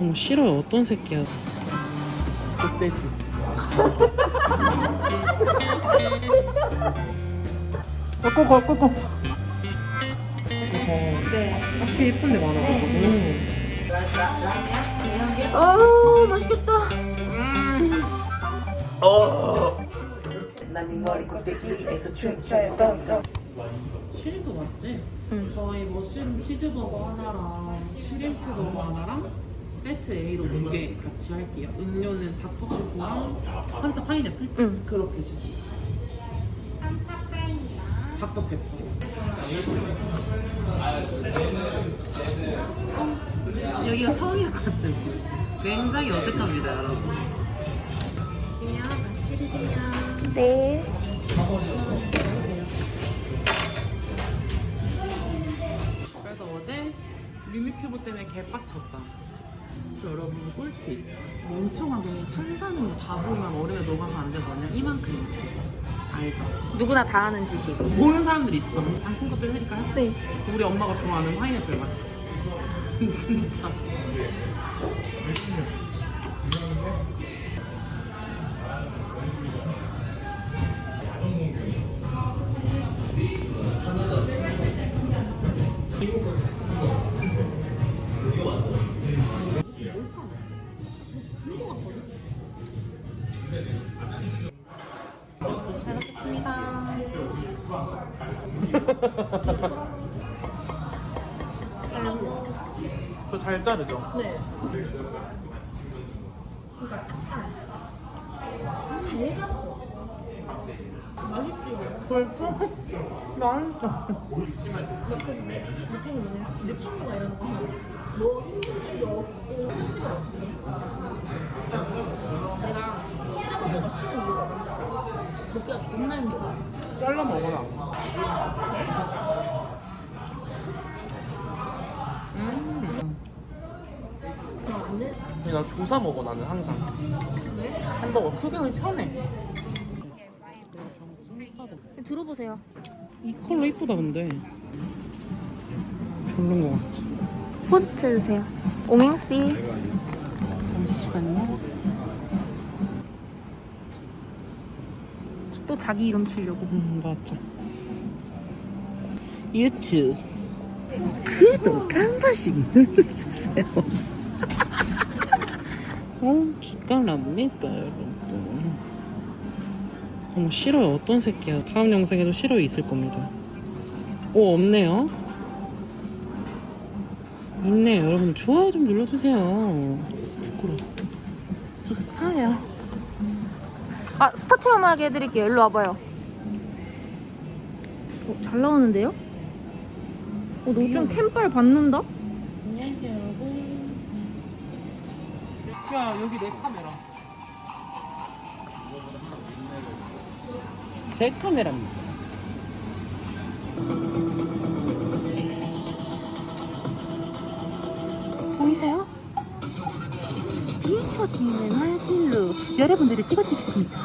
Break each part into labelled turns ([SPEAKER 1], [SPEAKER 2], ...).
[SPEAKER 1] 어머 싫어요. 어떤 새끼야?
[SPEAKER 2] 족돼지. 꺾고 꺾고
[SPEAKER 1] 네. 앞에 예쁜 데 많아가지고
[SPEAKER 3] 어 맛있겠다.
[SPEAKER 1] 시림프 맞지?
[SPEAKER 3] 응.
[SPEAKER 1] 저희 머쉬룸 치즈버거 하나랑 시림프 버거 하나랑 세트 A로 두 개 같이 할게요 음료는 닥터초코랑 판타 파인애플?
[SPEAKER 3] 응.
[SPEAKER 1] 그렇게 주세요 닥터 페퍼 어, 여기가 처음이야 같은 굉장히 어색합니다 여러분
[SPEAKER 3] 네.
[SPEAKER 1] 그래서 어제 뮤미큐브 때문에 개빡쳤다. 여러분 꿀팁. 멍청하게 탄산음료 다 부으면 얼음에 녹아서 안 되거든요. 이만큼. 알죠?
[SPEAKER 3] 누구나 다 하는 짓이.
[SPEAKER 1] 모르는 사람들이 있어. 당신 것도 해드릴까요?
[SPEAKER 3] 네.
[SPEAKER 1] 우리 엄마가 좋아하는 파인애플 맛. 진짜. 벌써? 맛있어.
[SPEAKER 3] 그래서 내 느낌이 뭐냐? 내 친구가 이러는 거야. 너 힘든 거 없고 어떻게 해? 내가 시작을 먹어 쉬는 이유가 뭔지 알아? 먹기가 존나 힘들어.
[SPEAKER 1] 잘라 먹어라. 음.
[SPEAKER 3] 그럼 안 돼?
[SPEAKER 2] 근데 나 조사 먹어 나는 항상 햄버거 크기는 편해
[SPEAKER 3] 들어보세요.
[SPEAKER 1] 이 컬러 이쁘다 근데. 별론 것 같아.
[SPEAKER 3] 포스트 해주세요. 옹행씨.
[SPEAKER 1] 잠시만요.
[SPEAKER 3] 또 자기 이름 치려고.
[SPEAKER 1] 음 맞죠. 유튜브 구독 한 번씩 눌러주세요. 어 기가 납니까 여러분. 어머 싫어요 어떤 새끼야. 다음 영상에도 싫어요 있을 겁니다. 오 없네요. 있네요 여러분 좋아요 좀 눌러주세요. 부끄러워. 저 스타예요.
[SPEAKER 3] 아 스타 체험하게 해드릴게요. 일로 와봐요. 어, 잘 나오는데요? 어, 너 좀 캠빨 받는다?
[SPEAKER 1] 야 여기 내 카메라 제 카메라입니다
[SPEAKER 3] 보이세요? 뒤에 찍어지는 화질로 여러분들을 찍어드리겠습니다.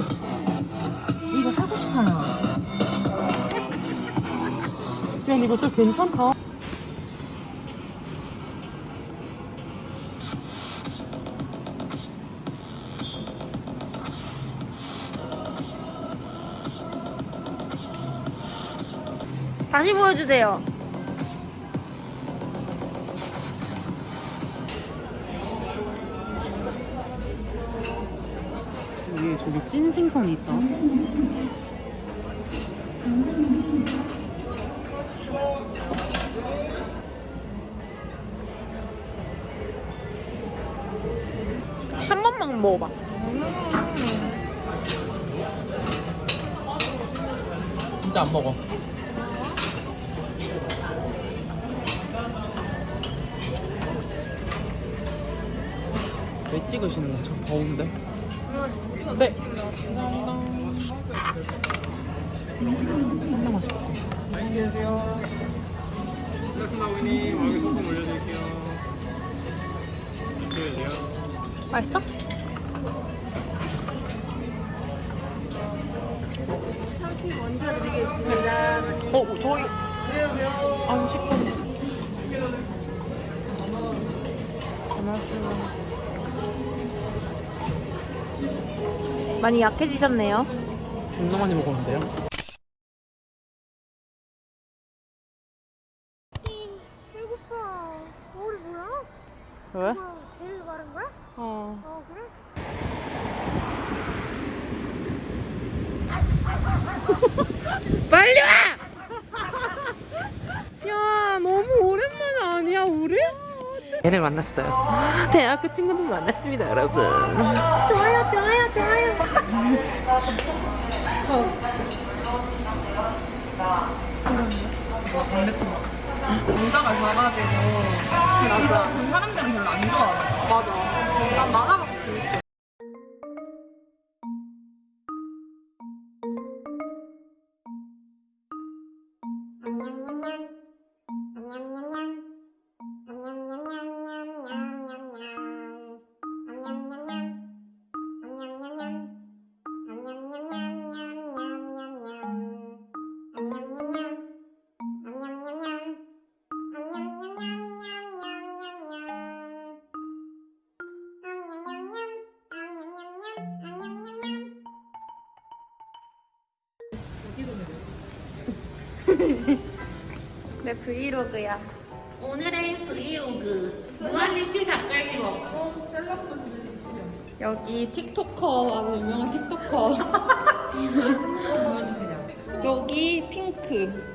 [SPEAKER 3] 이거 사고 싶어요.
[SPEAKER 1] 야 이거 진짜 괜찮다
[SPEAKER 3] 다시 보여주세요.
[SPEAKER 1] 위에 저기 찐 생선이 있다
[SPEAKER 3] 한
[SPEAKER 1] 왜 찍으시는 거죠? 더운데? 네 감사합니다 진짜 맛있다
[SPEAKER 2] 안녕하세요 플라스마 고객님 얼굴 조금 올려드릴게요 보여주세요
[SPEAKER 3] 맛있어?
[SPEAKER 1] 어 저희 아 식감
[SPEAKER 4] 많이 약해지셨네요.
[SPEAKER 1] 존나 많이 먹었는데요?
[SPEAKER 4] 배고파. 머리 뭐야?
[SPEAKER 1] 왜?
[SPEAKER 4] 제일 마른 거야?
[SPEAKER 1] 어.
[SPEAKER 4] 어 그래?
[SPEAKER 2] 빨리 와! 야 너무 오랜만에 아니야 우리?
[SPEAKER 1] 얘를 만났어요. 대학교 친구들 만났습니다, 여러분.
[SPEAKER 4] 좋아요 좋아요 좋아요.
[SPEAKER 2] 작아지고 이거 그 사람들은 별로 안 좋아하는 맞아 난 만화밖에 재밌어
[SPEAKER 4] 내 브이로그야.
[SPEAKER 2] 오늘의 브이로그 무한리필 닭갈비 먹고
[SPEAKER 4] 여기 틱토커 아주 유명한 틱토커. 여기 핑크.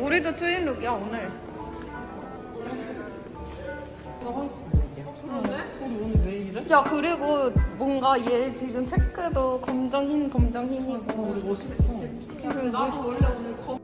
[SPEAKER 4] 우리 도 트윈룩이야 오늘. 야 그리고 뭔가 얘 지금 체크도 검정 흰 검정 흰이고 우리 멋있어. 나도 원래 오늘 검.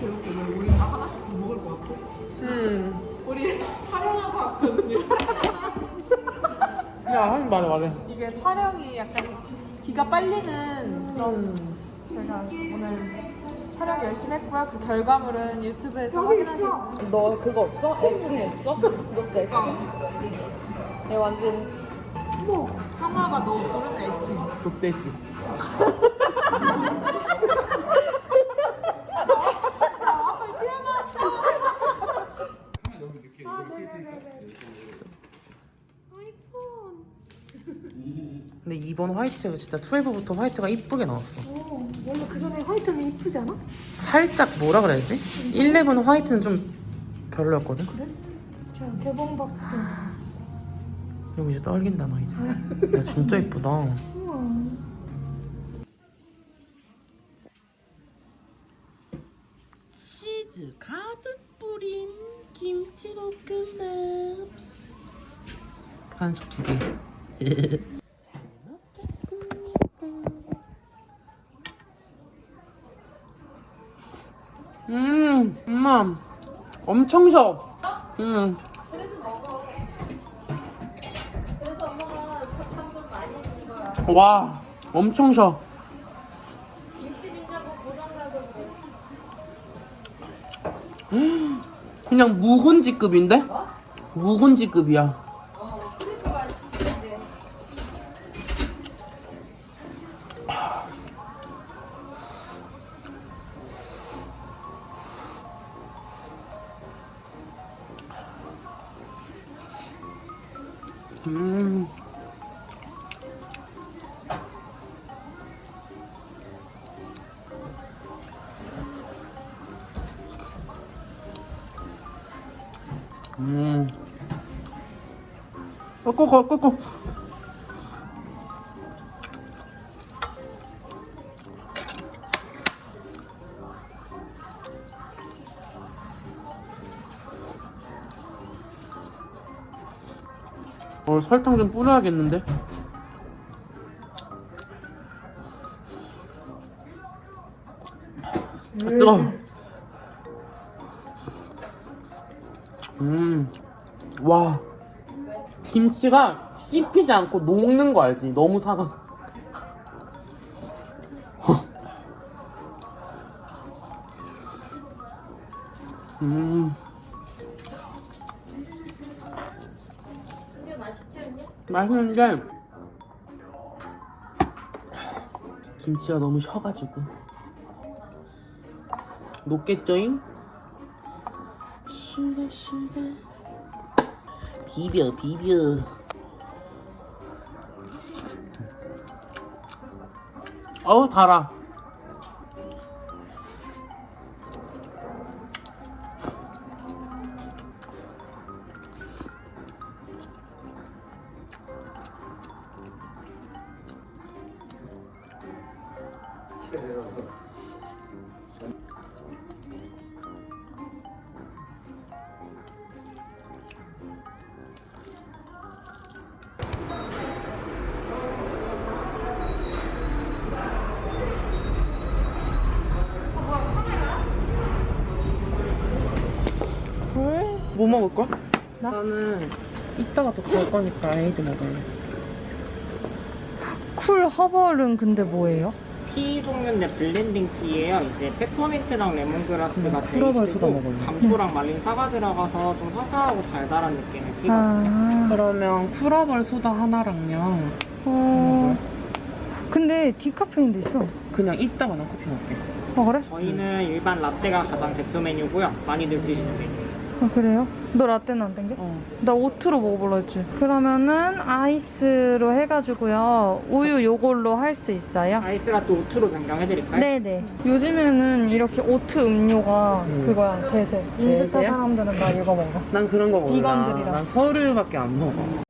[SPEAKER 2] 배울게 왜 우리 다 하나씩 더 먹을 것 같아?
[SPEAKER 1] 음.
[SPEAKER 2] 우리 촬영하고 왔거든요
[SPEAKER 1] 야, 하긴 말해, 말해.
[SPEAKER 2] 이게 촬영이 약간 기가 빨리는 그런
[SPEAKER 1] 음.
[SPEAKER 2] 제가 오늘 촬영 열심히 했고요 그 결과물은 유튜브에서 확인하실 수 있어요
[SPEAKER 4] 너 그거 없어? 애칭 없어? 구독자 애칭? 얘 완전
[SPEAKER 2] 하나가 너 모르는 애칭
[SPEAKER 1] 족대지. 근데 이번 화이트가 진짜 12부터 화이트가 이쁘게 나왔어.
[SPEAKER 4] 원래 그 전에 화이트는 이쁘지 않아?
[SPEAKER 1] 살짝 뭐라 그래야지? 11 화이트는 좀 별로였거든?
[SPEAKER 4] 저 개봉박스
[SPEAKER 1] 이거 이제 떨긴다, 나 이제. 야, 진짜 이쁘다. 치즈 가득 뿌린 김치볶음밥. 한솥 두 개. 잘 먹겠습니다. 음, 엄마. 엄청 셔. 음. 와, 엄청 셔. 그냥 묵은지급인데? 묵은지급이야.
[SPEAKER 5] 嗯。嗯。我姑姑姑姑 설탕 좀 뿌려야겠는데? 아, 뜨거워. 음, 와. 김치가 씹히지 않고 녹는 거 알지? 너무 사과. 음. 맛있는데 김치가 너무 셔가지고. 녹겠죠잉? 슈가 슈가 비벼 비벼. 어우 달아
[SPEAKER 1] 먹을 거야? 나는 이따가 또 갈 거니까 에이드 먹을래.
[SPEAKER 4] cool herbal은 근데 뭐예요?
[SPEAKER 6] 티 종류인데 blending 티예요. 이제 페퍼민트랑 레몬그라스가
[SPEAKER 1] 소다
[SPEAKER 6] 베이스고
[SPEAKER 1] 먹을래.
[SPEAKER 6] 감초랑 말린 사과 들어가서 좀 화사하고 달달한 느낌의 티가
[SPEAKER 4] 아,
[SPEAKER 1] 그러면 cool herbal 소다 하나랑요.
[SPEAKER 4] 어. 근데 디카페인도 있어.
[SPEAKER 1] 그냥 이따가 난 커피 먹게.
[SPEAKER 4] 아, 그래?
[SPEAKER 6] 저희는 일반 라떼가 가장 대표 메뉴고요. 많이들 드시는 메뉴.
[SPEAKER 4] 아, 그래요? 너 라떼는 안 땡겨?
[SPEAKER 1] 어.
[SPEAKER 4] 나 oat로 먹어볼라 했지. 그러면은 아이스로 해가지고요. 우유 요걸로 할 수 있어요?
[SPEAKER 6] 아이스라떼 oat로 변경해드릴까요?
[SPEAKER 4] 네네. 요즘에는 이렇게 oat 음료가
[SPEAKER 1] 음.
[SPEAKER 4] 그거야, 대세. 인스타
[SPEAKER 1] 대세야?
[SPEAKER 4] 사람들은 다 이거 먹어.
[SPEAKER 1] 난 그런 거 몰라.
[SPEAKER 4] 비건들이라.
[SPEAKER 1] 난 서류밖에 안 먹어.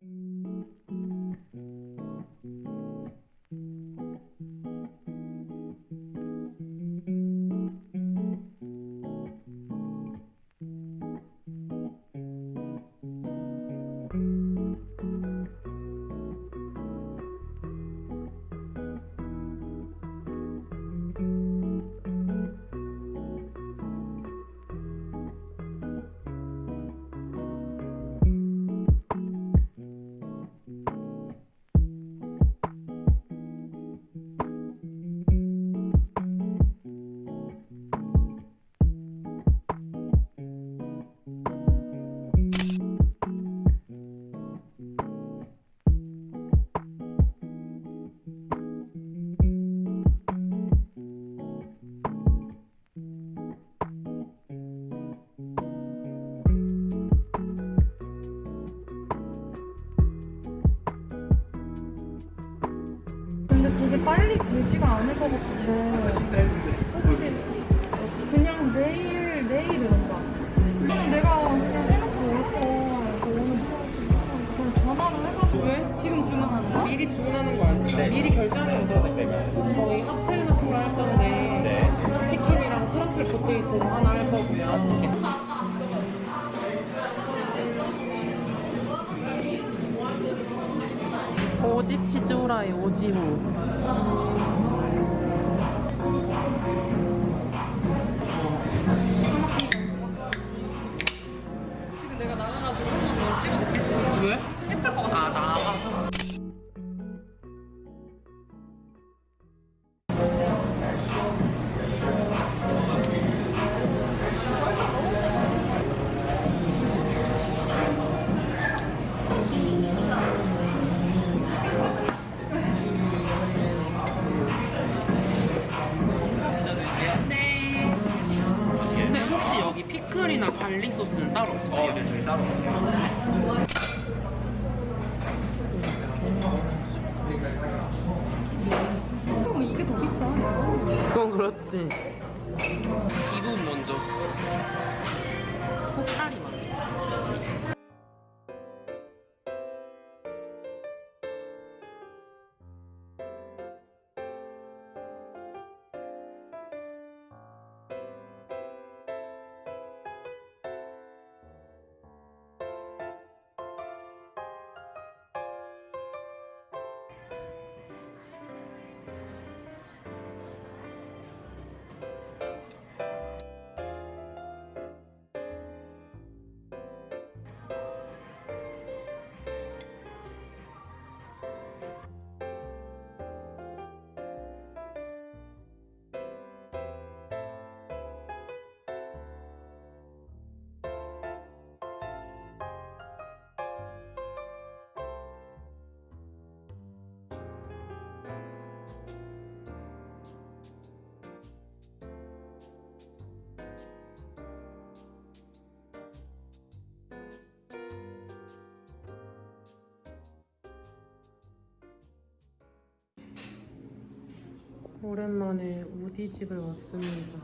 [SPEAKER 1] 오랜만에 우디 집에 왔습니다.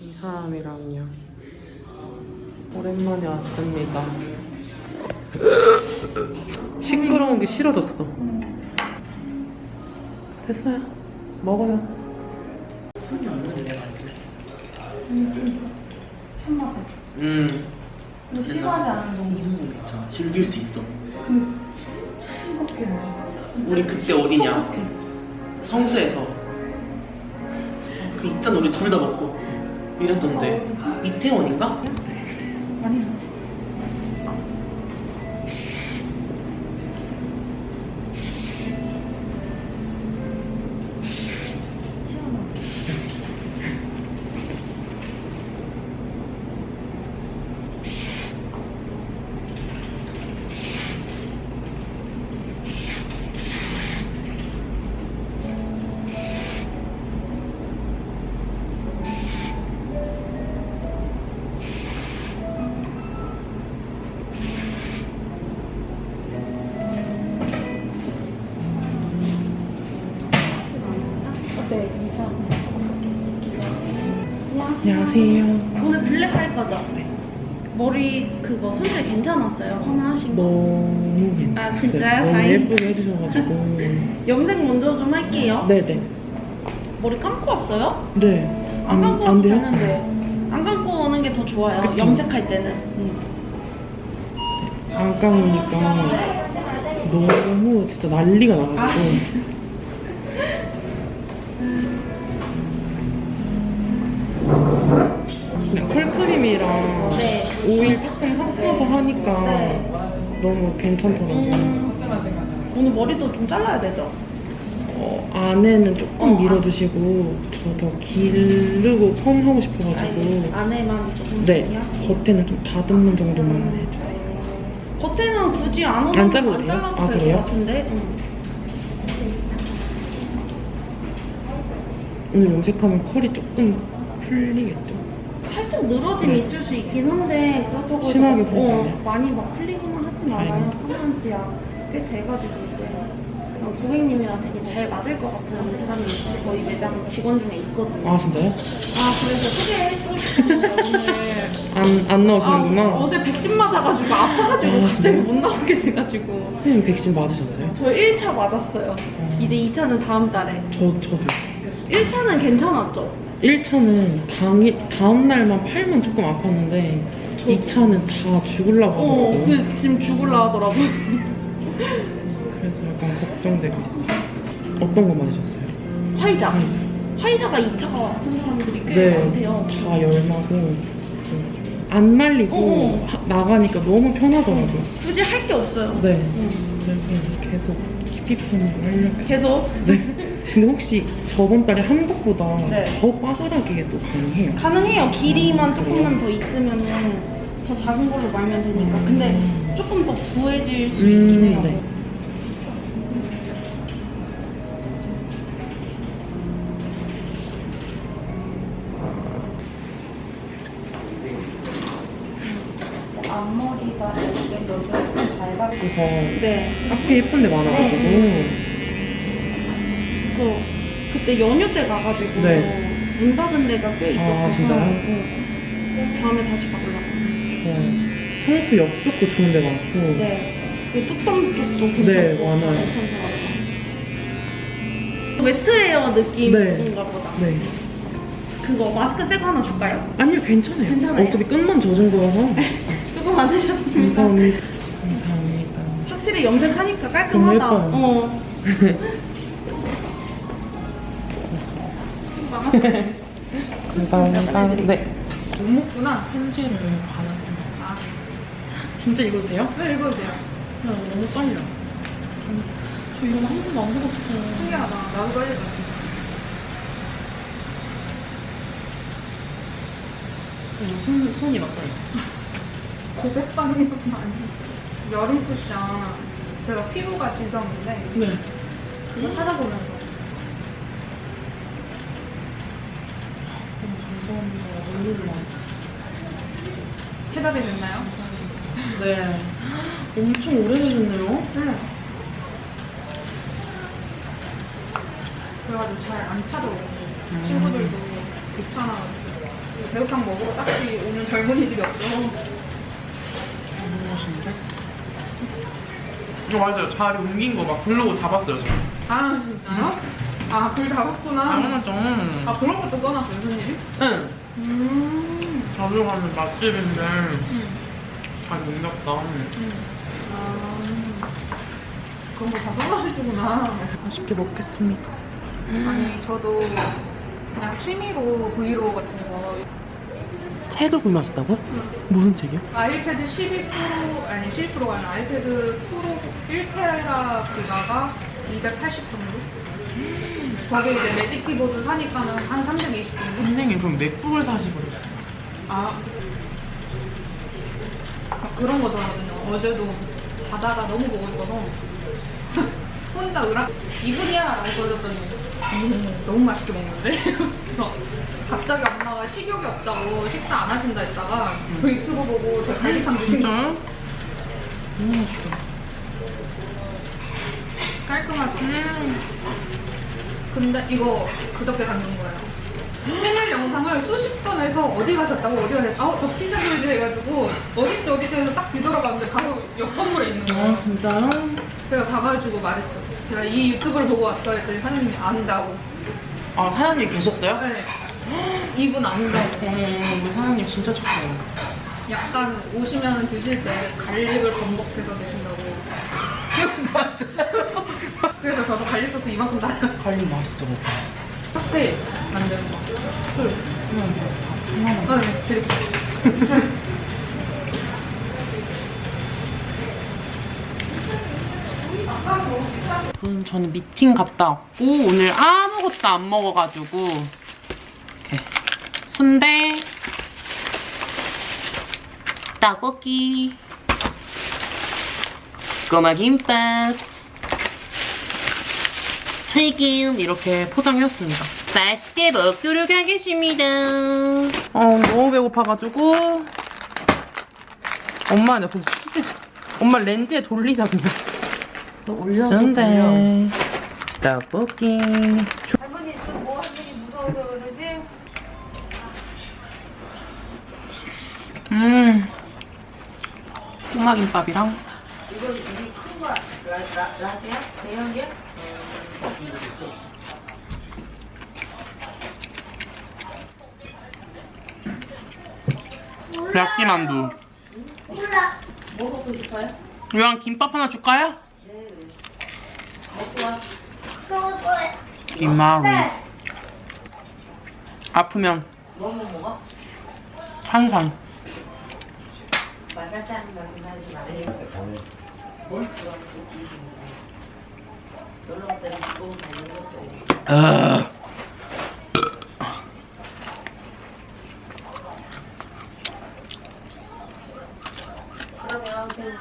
[SPEAKER 1] 이 사람이랑요. 오랜만에 왔습니다. 시끄러운 게 싫어졌어. 됐어요. 먹어요. 음.
[SPEAKER 7] 너 싫어하지 않은 정도.
[SPEAKER 1] 이정도 괜찮아. 즐길 수 있어.
[SPEAKER 7] 진짜 싱겁게 먹어.
[SPEAKER 1] 우리 그때 어디냐? 성수에서 그 있잖아 우리 둘 다 먹고 이랬던데 이태원인가?
[SPEAKER 7] 아니. 손질 괜찮았어요? 하나 하신 거?
[SPEAKER 1] 너무 괜찮아요.
[SPEAKER 7] 아, 진짜요?
[SPEAKER 1] 너무
[SPEAKER 7] 다행히.
[SPEAKER 1] 예쁘게 해주셔가지고.
[SPEAKER 7] 염색 먼저 좀 할게요.
[SPEAKER 1] 네네.
[SPEAKER 7] 머리 감고 왔어요?
[SPEAKER 1] 네.
[SPEAKER 7] 안 감고 와도
[SPEAKER 1] 안 돼요?
[SPEAKER 7] 되는데. 안 감고 오는 게 더 좋아요.
[SPEAKER 1] 그쵸.
[SPEAKER 7] 염색할 때는.
[SPEAKER 1] 안 감으니까 너무 진짜 난리가 나가지고.
[SPEAKER 7] 아, 진짜.
[SPEAKER 1] 그냥 컬크림이랑
[SPEAKER 7] 네.
[SPEAKER 1] 오일 조금 섞어서 하니까
[SPEAKER 7] 네.
[SPEAKER 1] 너무 괜찮더라고요.
[SPEAKER 7] 음, 오늘 머리도 좀 잘라야 되죠?
[SPEAKER 1] 어, 안에는 조금
[SPEAKER 7] 어,
[SPEAKER 1] 밀어주시고 저 더 기르고 펌 하고 싶어가지고
[SPEAKER 7] 아니, 안에만 조금
[SPEAKER 1] 네. 겉에는 좀 다듬는 정도만 해주세요.
[SPEAKER 7] 겉에는 굳이 안
[SPEAKER 1] 안 잘라도
[SPEAKER 7] 안
[SPEAKER 1] 돼요?
[SPEAKER 7] 잘라도
[SPEAKER 1] 아,
[SPEAKER 7] 될
[SPEAKER 1] 그래요?
[SPEAKER 7] 것 같은데. 응.
[SPEAKER 1] 오늘 염색하면 컬이 조금 풀리겠죠?
[SPEAKER 7] 살짝 늘어짐이
[SPEAKER 1] 네.
[SPEAKER 7] 있을 수 있긴 한데 그렇다고
[SPEAKER 1] 심하게
[SPEAKER 7] 어,
[SPEAKER 1] 않아요?
[SPEAKER 7] 많이 막 풀리거나 말아요.
[SPEAKER 1] 다행이다.
[SPEAKER 7] 한한 지야 꽤 돼가지고 이제 어, 고객님이랑 되게 잘 맞을 것 같은 사람이 저희 매장 직원 중에 있거든요.
[SPEAKER 1] 아 진짜요?
[SPEAKER 7] 아, 그래서 오늘
[SPEAKER 1] 안, 안 나오시는구나.
[SPEAKER 7] 아, 어제 백신 맞아가지고 아파가지고
[SPEAKER 1] 아,
[SPEAKER 7] 갑자기? 못 나오게 돼가지고
[SPEAKER 1] 선생님 백신 맞으셨어요?
[SPEAKER 7] 저 1차 맞았어요. 이제 2차는 다음 달에.
[SPEAKER 1] 저, 저도
[SPEAKER 7] 1차는 괜찮았죠?
[SPEAKER 1] 1차는 당일, 다음날만 팔면 조금 아팠는데 2차는 다 죽으려고
[SPEAKER 7] 어,
[SPEAKER 1] 하더라고요.
[SPEAKER 7] 그 지금 죽을라 하더라고요.
[SPEAKER 1] 그래서 약간 걱정되고 있어요. 어떤 거 맞으셨어요?
[SPEAKER 7] 화이자.
[SPEAKER 1] 음.
[SPEAKER 7] 화이자가 2차가 아픈 사람들이 꽤
[SPEAKER 1] 네,
[SPEAKER 7] 많대요.
[SPEAKER 1] 다 열나고 안 말리고
[SPEAKER 7] 어.
[SPEAKER 1] 하- 나가니까 너무 편하더라고요.
[SPEAKER 7] 굳이 할 게 없어요.
[SPEAKER 1] 네,
[SPEAKER 7] 응.
[SPEAKER 1] 그래서 계속 키피펌을 하려고.
[SPEAKER 7] 계속
[SPEAKER 1] 네. 근데 혹시 저번 달에 한 것보다
[SPEAKER 7] 네.
[SPEAKER 1] 더 빠르게 또 가능해요?
[SPEAKER 7] 가능해요. 길이만
[SPEAKER 1] 아?
[SPEAKER 7] 조금만 더 있으면은 더 작은 걸로 말면 되니까. 근데
[SPEAKER 1] 음.
[SPEAKER 7] 조금 더 부해질 수
[SPEAKER 1] 음,
[SPEAKER 7] 있긴 해요.
[SPEAKER 1] 네.
[SPEAKER 7] 앞머리가 여기 좀 밝아.
[SPEAKER 1] 그래서
[SPEAKER 7] 네.
[SPEAKER 1] 앞에 예쁜 데 많아가지고
[SPEAKER 7] 그래서 그때 연휴 때 가가지고
[SPEAKER 1] 네.
[SPEAKER 7] 문 닫은 데가 꽤 있었어서
[SPEAKER 1] 아, 진짜요?
[SPEAKER 7] 응. 다음에 다시 가보려고.
[SPEAKER 1] 좋아요. 성수 옆 쪽도 좋은 데 많고
[SPEAKER 7] 네. 그 뚝섬 쪽도 괜찮고
[SPEAKER 1] 네, 많아요.
[SPEAKER 7] 웨트웨어 느낌인가 보다.
[SPEAKER 1] 네.
[SPEAKER 7] 그거 마스크 새거 하나 줄까요?
[SPEAKER 1] 아니요 괜찮아요.
[SPEAKER 7] 괜찮아요?
[SPEAKER 1] 어차피 끝만 젖은 거라서
[SPEAKER 7] 수고 많으셨습니다.
[SPEAKER 1] 감사합니다. 감사합니다.
[SPEAKER 7] 확실히 염색하니까 깔끔하다.
[SPEAKER 1] 너무 예뻐요.
[SPEAKER 7] 어.
[SPEAKER 1] 감사합니다. 네. 못 먹구나. 편지를 받았습니다. 진짜 읽으세요?
[SPEAKER 7] 네, 읽어주세요.
[SPEAKER 1] 나 너무 떨려. 저 이런 거한 번도 안 해봤어요.
[SPEAKER 7] 신기하다. 나도 떨려.
[SPEAKER 1] 어, 손, 손이 막 떨려.
[SPEAKER 8] 고백 반응이 조금 아니에요. 여름 쿠션 제가 피부가 지성인데
[SPEAKER 1] 네.
[SPEAKER 8] 그거 찾아보면서
[SPEAKER 1] 너무 감사합니다. 눈물이 나.
[SPEAKER 8] 해답이 됐나요?
[SPEAKER 1] 네. 엄청 오래되셨네요.
[SPEAKER 8] 응. 그래가지고 잘 안 찾아오고 친구들도 귀찮아가지고 배우탕 먹으러 딱히 오는 젊은이들이 없어
[SPEAKER 1] 맛있는데? 어, 맞아요. 자리 옮긴 거 막 블로그 다 봤어요, 저.
[SPEAKER 8] 아 진짜요? 아 글 다 봤구나
[SPEAKER 1] 당연하죠.
[SPEAKER 8] 아 그런 것도 써놨어요 손님이?
[SPEAKER 1] 응.
[SPEAKER 8] 음,
[SPEAKER 1] 자주 가는 맛집인데
[SPEAKER 8] 음,
[SPEAKER 1] 잘 옮겼다.
[SPEAKER 8] 음. 아 그런 거 다 써놔주구나
[SPEAKER 1] 맛있게 먹겠습니다.
[SPEAKER 8] 아니 저도 그냥 취미로 브이로그 같은 거
[SPEAKER 1] 책을 구매하셨다고요? 무슨 책이요?
[SPEAKER 8] 아이패드 12 프로 아니 12 프로가 아니라 아이패드 프로 1테라 기가가 280 정도? 거기 이제 매직 키보드 사니까는 한 320 정도?
[SPEAKER 1] 선생님 그럼 맥북을 사시버렸어요.
[SPEAKER 8] 아, 아, 그런 거더라고요. 어제도 바다가 너무 보고 싶어서 혼자 으락 이분이야 라고 그러더니 음, 너무 맛있게 먹는데? 그래서 갑자기 엄마가 식욕이 없다고 식사 안 하신다 했다가 그 유튜브 보고 저 갈릭함 드신 거?
[SPEAKER 1] 너무 맛있어.
[SPEAKER 8] 깔끔하죠? 근데 이거 그저께 담는 거예요. 생일 영상을 수십 번 해서 어디 가셨다고 어디 가셨다고 아, 저 피자 보이지 해가지고 어딨지 어딨지 해서 딱 뒤돌아봤는데 바로 옆 건물에 있는 거예요.
[SPEAKER 1] 아 진짜요?
[SPEAKER 8] 그래서 가가지고 말했죠. 제가 이 유튜브를 보고 왔어요 했더니 사장님이 안다고.
[SPEAKER 1] 아 사장님 계셨어요?
[SPEAKER 8] 네. 이분 안다고.
[SPEAKER 1] 우리 사장님 진짜 착해요.
[SPEAKER 8] 약간 오시면 드실 때 garlic을 범벅해서 드신다고. 맞아요. 그래서 저도 garlic 소스 이만큼 달아요.
[SPEAKER 1] garlic 맛있죠 오빠.
[SPEAKER 8] 칵테일 만드는 거. 술.
[SPEAKER 1] 하나만.
[SPEAKER 8] 아, 네, 드릴게요.
[SPEAKER 1] 음, 저는 미팅 갔다 왔고 오늘 아무것도 안 먹어가지고 이렇게 순대 떡볶이 꼬마 김밥 튀김 이렇게 포장해왔습니다. 맛있게 먹도록 하겠습니다. 어, 너무 배고파가지고 엄마 옆에 치즈 엄마 렌즈에 돌리자 그냥. 순대. 떡볶이.
[SPEAKER 8] 할머니 또뭐 할머니 무서워서 그러지?
[SPEAKER 1] 음. 꼬마김밥이랑.
[SPEAKER 9] 이거 우리 큰거 라지야? 대형이야?
[SPEAKER 1] 야끼만두
[SPEAKER 9] 몰라. 뭐 먹고 싶어요?
[SPEAKER 1] 이왕 김밥 하나 줄까요?
[SPEAKER 9] 먹고 와. 먹을 거야.
[SPEAKER 1] 김마루 아프면
[SPEAKER 9] 뭐 먹어?
[SPEAKER 1] 탄산
[SPEAKER 9] 말가짜는 말좀 하지 말래. 뭘 좋아하지? 놀러 때는 또 먹는 거지.
[SPEAKER 1] 아.
[SPEAKER 9] 그러면 그냥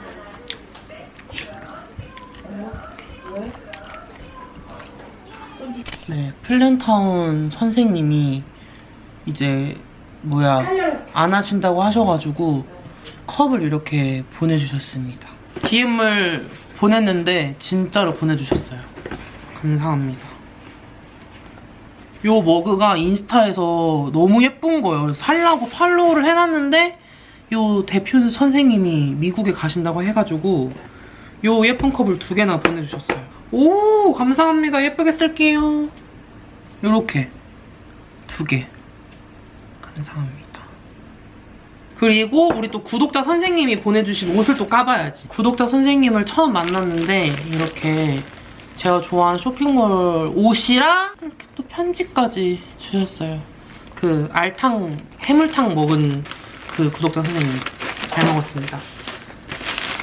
[SPEAKER 9] 왜?
[SPEAKER 1] 네 플랜타운 선생님이 이제 뭐야 안 하신다고 하셔가지고 컵을 이렇게 보내주셨습니다. DM을 보냈는데 진짜로 보내주셨어요. 감사합니다. 요 머그가 인스타에서 너무 예쁜 거예요. 살라고 팔로우를 해놨는데 요 대표 선생님이 미국에 가신다고 해가지고 요 예쁜 컵을 두 개나 보내주셨어요. 오 감사합니다. 예쁘게 쓸게요 요렇게 두개 감사합니다. 그리고 우리 또 구독자 선생님이 보내주신 옷을 또 까봐야지. 구독자 선생님을 처음 만났는데 이렇게 제가 좋아하는 쇼핑몰 옷이랑 이렇게 또 편지까지 주셨어요. 그 알탕 해물탕 먹은 그 구독자 선생님 잘 먹었습니다.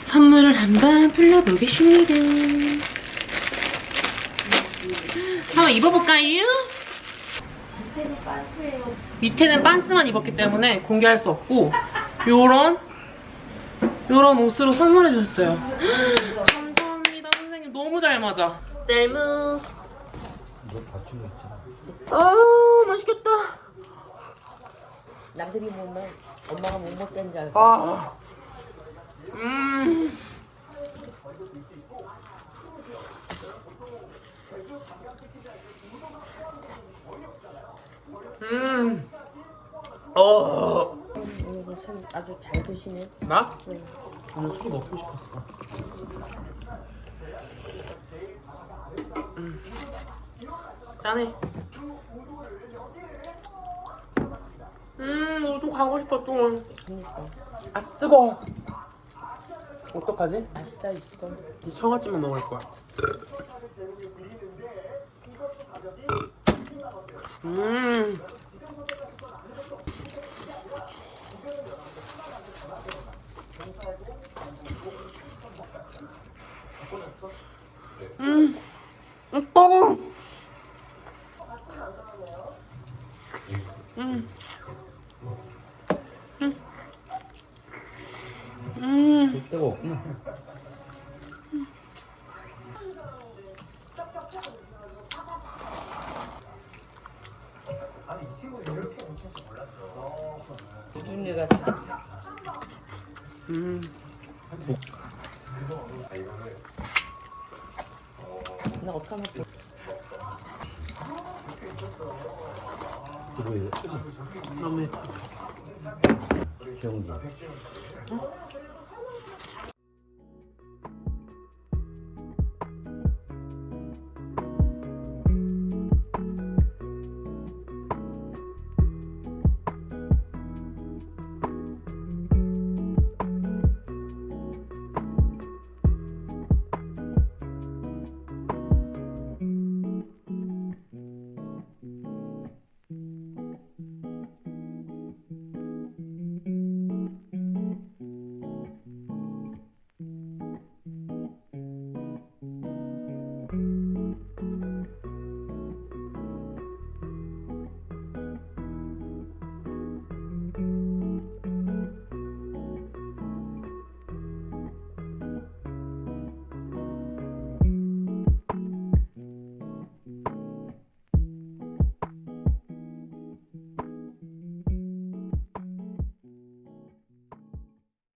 [SPEAKER 1] 선물을 한번 불러보겠습니다 한번 입어볼까요?
[SPEAKER 9] 밑에는 빤스예요.
[SPEAKER 1] 밑에는 빤스만 입었기 때문에 공개할 수 없고 요런 요런 옷으로 선물해 주셨어요 감사합니다 선생님 너무 잘 맞아 짤무 아 맛있겠다
[SPEAKER 9] 남들이 보면 엄마가 못 먹던 줄 알고.
[SPEAKER 1] 아, 음. 음. 어.
[SPEAKER 9] 오늘 참 아주 잘 드시네.
[SPEAKER 1] 나? 오늘 술 먹고 싶었어. 음. 짠해. 음, 너도 가고 싶어 또.
[SPEAKER 9] 그러니까
[SPEAKER 1] 아 뜨거. 어떡하지?
[SPEAKER 9] 맛있다 이거.
[SPEAKER 1] 이 청아찜만 먹을 거야. 음. 음. 음. 음. 음.